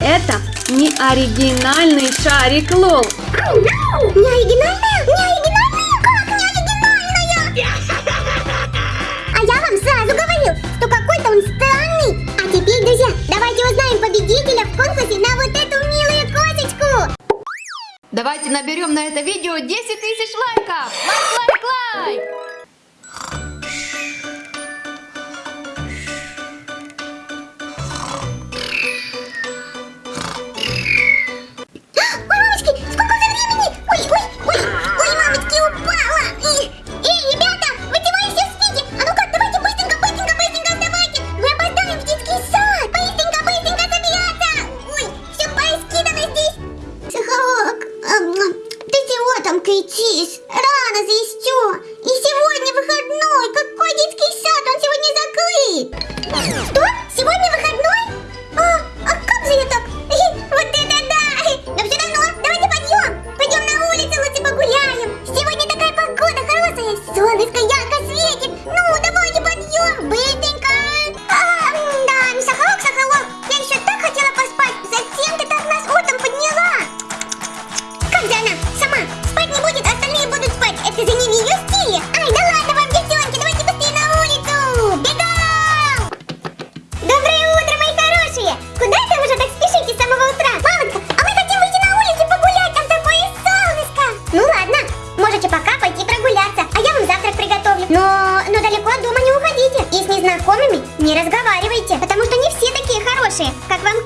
Это не оригинальный шарик LOL. Не оригинальная? Не оригинальная? Как не оригинальная? А я вам сразу говорил, что какой-то он странный. А теперь, друзья, давайте узнаем победителя в конкурсе на вот эту милую кошечку. Давайте наберем на это видео 10 тысяч лайков! Лайк, лайк, лайк! Хорошие, как вам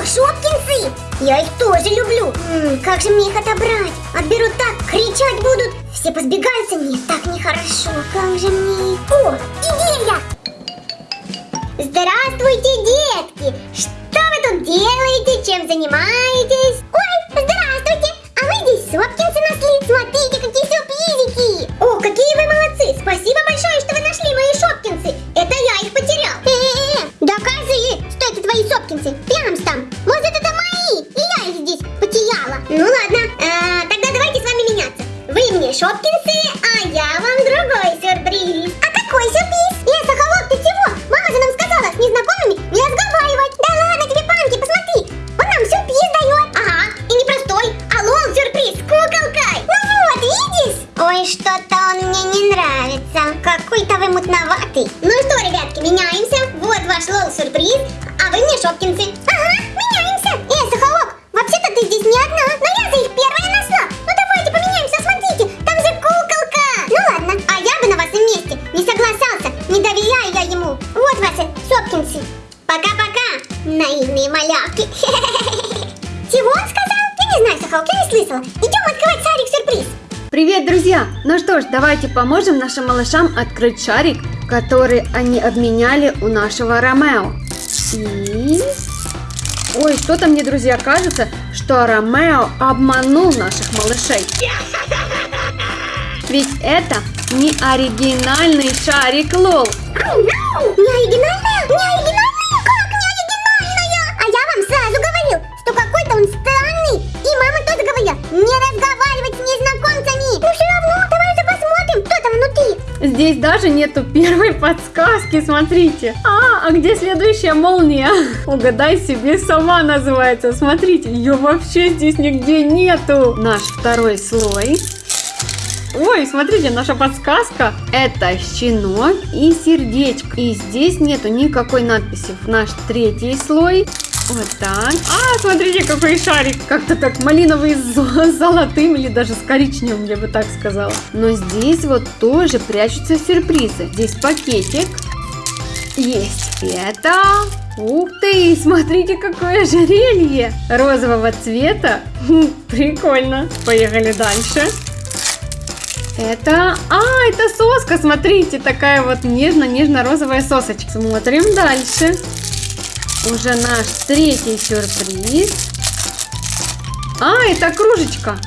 О, Шопкинсы! Я их тоже люблю. М, как же мне их отобрать? Отберут так, кричать будут. Все позбегаются, мне так нехорошо. Как же мне их... О, идея! Здравствуйте, детки! Что вы тут делаете? Чем занимаетесь? Ой, здравствуйте! А мы здесь Сопкинсы нашли. Смотрите, какие сюрпризики! О, какие вы молодцы! Спасибо большое, что вы нашли мои Шопкинсы. Что-то он мне не нравится. Какой-то вы мутноватый. Ну что, ребятки, меняемся. Вот ваш лол сюрприз, а вы мне Шопкинсы. Ага, меняемся. Э, Сахалок, вообще-то ты здесь не одна, но я за их первая нашла. Ну давайте поменяемся, смотрите, там же куколка. Ну ладно, а я бы на вас месте не согласался, не доверяю я ему. Вот ваши Шопкинсы. Пока-пока, наивные малявки. Чего он сказал? Я не знаю, Сахалок, я не слышала. Идем открывать шарик-сюрприз. Привет, друзья! Ну что ж, давайте поможем нашим малышам открыть шарик, который они обменяли у нашего Ромео. И... Ой, что-то мне, друзья, кажется, что Ромео обманул наших малышей. Ведь это не оригинальный шарик Лол. Не оригинальная? Здесь даже нету первой подсказки, смотрите. А, а где следующая молния? Угадай себе сама называется. Смотрите, ее вообще здесь нигде нету. Наш второй слой. Ой, смотрите, наша подсказка. Это щенок и сердечко. И здесь нету никакой надписи. Наш третий слой. Вот так. А, смотрите, какой шарик. Как-то так малиновый с зо- золотым или даже с коричневым, я бы так сказала. Но здесь вот тоже прячутся сюрпризы. Здесь пакетик. Есть. Это... Ух ты, смотрите, какое ожерелье розового цвета. Хм, Прикольно. Поехали дальше. Это... А, это соска, смотрите, такая вот нежно-нежно-розовая сосочка. Смотрим дальше. Уже наш третий сюрприз. А, это кружечка.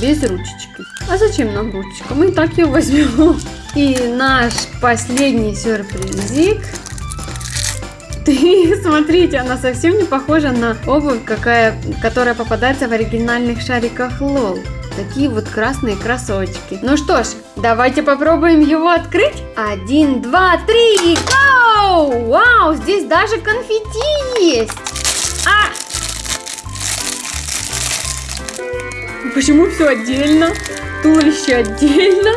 Без ручечки. А зачем нам ручечка? Мы так ее возьмем. И наш последний сюрпризик. Ты, смотрите, она совсем не похожа на обувь, какая, которая попадается в оригинальных шариках Лол. Такие вот красные кроссовочки. Ну что ж, давайте попробуем его открыть. Один, два, три, гоу! Вау, здесь даже конфетти есть. А! Почему все отдельно? Туловище отдельно,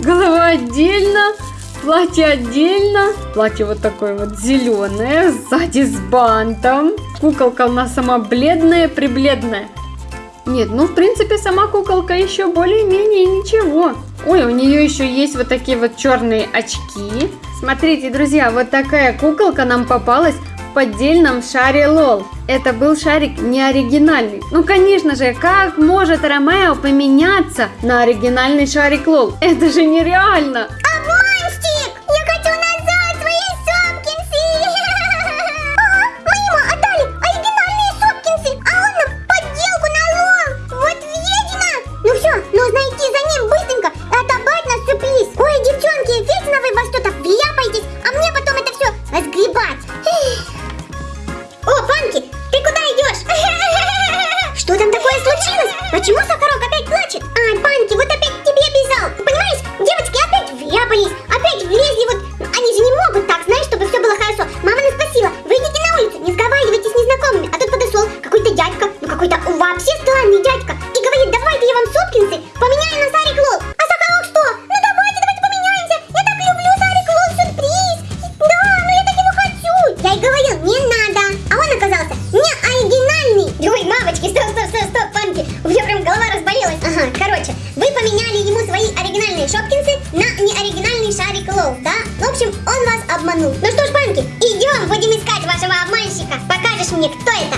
голова отдельно, платье отдельно. Платье вот такое вот зеленое, сзади с бантом. Куколка у нас сама бледная, прибледная. Нет, ну в принципе сама куколка еще более-менее ничего. Ой, у нее еще есть вот такие вот черные очки. Смотрите, друзья, вот такая куколка нам попалась в поддельном шаре Лол. Это был шарик не оригинальный. Ну, конечно же, как может Ромео поменяться на оригинальный шарик Лол? Это же нереально! Случилось? Почему Сахарок опять плачет? Ай, Панки, вот опять к тебе бежал. Понимаешь, девочки опять вляпались, опять влезли вот... Они же не могут так, знаешь, чтобы все было хорошо. Мама нас спросила, выйдите на улицу, не сговаривайтесь с незнакомыми. А тут подошел какой-то дядька, ну какой-то вообще странный дядька. И говорит, давайте я вам сопкинсы поменяю на Сарик Лол. А Сахарок что? Ну давайте, давайте поменяемся. Я так люблю Сарик Лол сюрприз. Да, но я так его хочу. Я и говорил, не надо. Поменяли ему свои оригинальные шопкинсы на неоригинальный шарик Лол, да? В общем, он вас обманул. Ну что ж, панки, идем, будем искать вашего обманщика. Покажешь мне, кто это?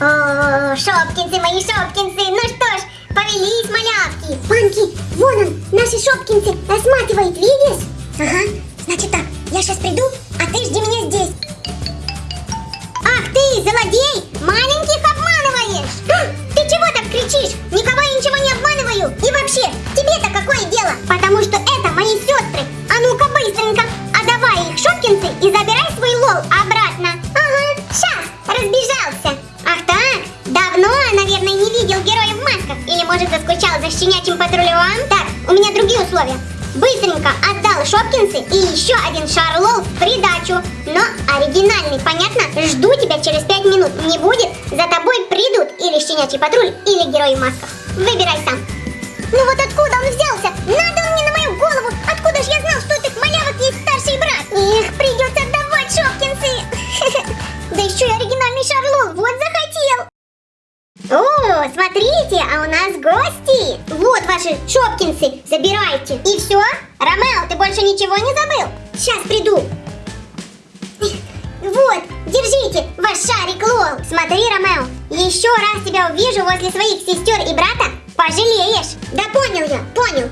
О, шопкинсы, мои шопкинсы. Ну что ж, повелись, малявки. Панки, вон он, наши шопкинсы рассматривает, видишь? Ага, Отдал Шопкинсы и еще один шар лол в придачу. Но оригинальный, понятно? Жду тебя через 5 минут. Не будет, за тобой придут или щенячий патруль, или герой в. Выбирай сам. Ну вот откуда он взялся? Надо он мне на мою голову. Откуда ж я знал, что у этих малявок есть старший брат? Их придется отдавать Шопкинсы. Да еще и оригинальный шар лол. Вот захотел. О, смотрите, а у нас гости. Вот ваши шопкинсы, забирайте. И все? Ромео, ты больше ничего не забыл? Сейчас приду. Вот, держите ваш шарик Лол. Смотри, Ромео, еще раз тебя увижу возле своих сестер и брата, пожалеешь. Да понял я, понял.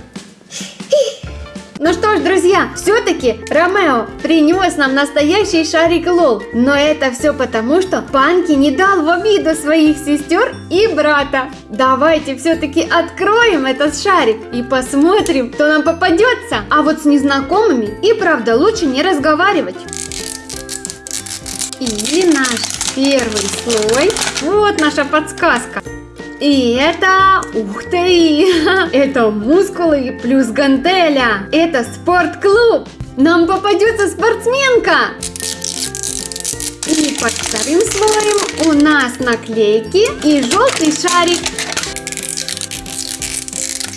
Ну что ж, друзья, все-таки Ромео принес нам настоящий шарик Лол. Но это все потому, что Панки не дал в обиду своих сестер и брата. Давайте все-таки откроем этот шарик и посмотрим, кто нам попадется. А вот с незнакомыми и правда лучше не разговаривать. И наш первый слой. Вот наша подсказка. И это, ух ты, это мускулы плюс гантеля. Это спортклуб. Нам попадется спортсменка. И под вторым слоем у нас наклейки и желтый шарик.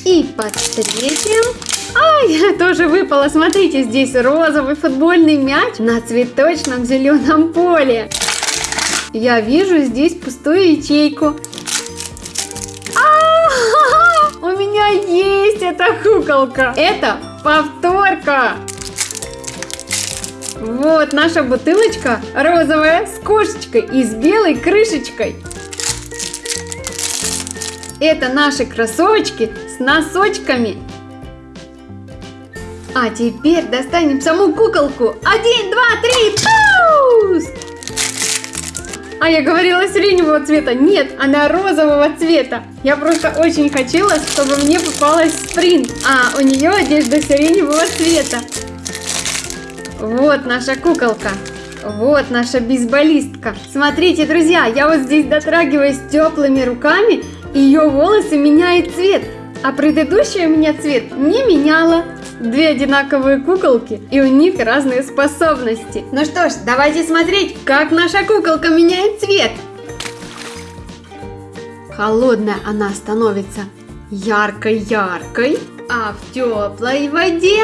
И под третьим... Ай, тоже выпало. Смотрите, здесь розовый футбольный мяч на цветочном зеленом поле. Я вижу здесь пустую ячейку. Меня есть эта куколка. Это повторка. Вот наша бутылочка розовая с кошечкой и с белой крышечкой. Это наши кроссовочки с носочками. А теперь достанем саму куколку. Один, два, три, пуск! А я говорила сиреневого цвета. Нет, она розового цвета. Я просто очень хотела, чтобы мне попалась спринт. А у нее одежда сиреневого цвета. Вот наша куколка. Вот наша бейсболистка. Смотрите, друзья, я вот здесь дотрагиваюсь теплыми руками, и ее волосы меняют цвет. А предыдущая у меня цвет не меняла. Две одинаковые куколки, и у них разные способности. Ну что ж, давайте смотреть, как наша куколка меняет цвет. Холодная она становится яркой-яркой, а в теплой воде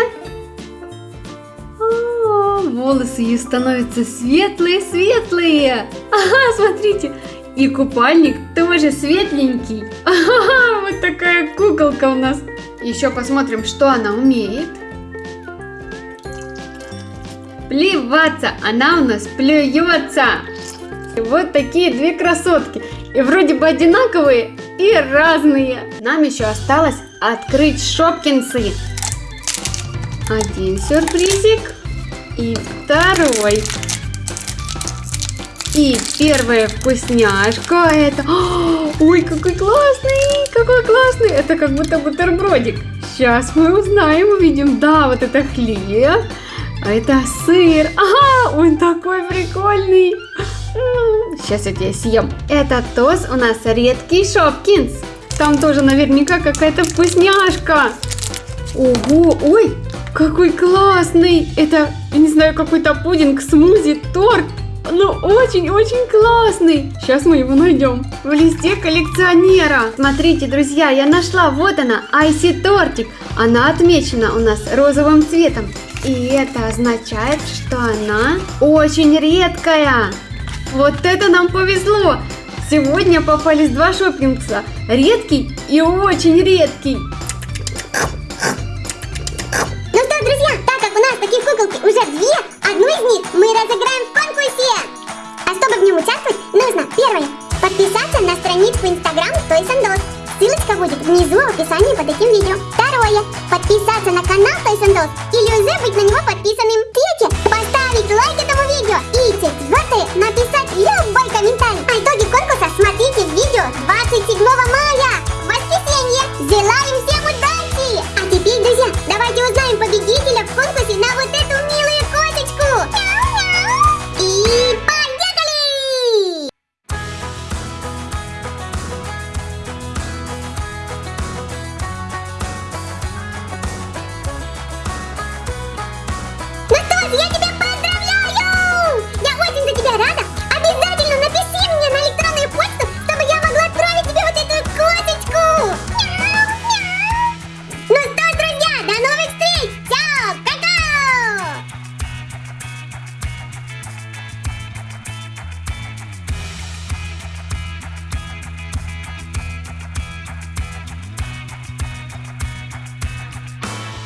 волосы ее становятся светлые-светлые. Ага, смотрите, и купальник тоже светленький. Ага, вот такая куколка у нас. Еще посмотрим, что она умеет. Плеваться, она у нас плюется. Вот такие две красотки. И вроде бы одинаковые и разные. Нам еще осталось открыть шопкинсы. Один сюрпризик и второй. И первая вкусняшка это... Ой, какой классный, какой классный. Это как будто бутербродик. Сейчас мы узнаем, увидим. Да, вот это хлеб, а это сыр. Ага, он такой прикольный. Сейчас я тебя съем. Это тост у нас редкий Шопкинс. Там тоже наверняка какая-то вкусняшка. Ого, ой, какой классный. Это, не знаю, какой-то пудинг, смузи, торт. Ну, очень-очень классный. Сейчас мы его найдем. В листе коллекционера. Смотрите, друзья, я нашла. Вот она, Айси тортик. Она отмечена у нас розовым цветом. И это означает, что она очень редкая. Вот это нам повезло. Сегодня попались два шоппингса. Редкий и очень редкий. у нас таких куколки уже две, одну из них мы разыграем в конкурсе. А чтобы в нем участвовать, нужно первое, подписаться на страничку Instagram Toys and Dolls. Ссылочка будет внизу в описании под этим видео. Второе, подписаться на канал Toys and Dolls или уже быть на него подписанным. Третье, поставить лайк этому видео. И четвертое, написать любой комментарий. А итоги конкурса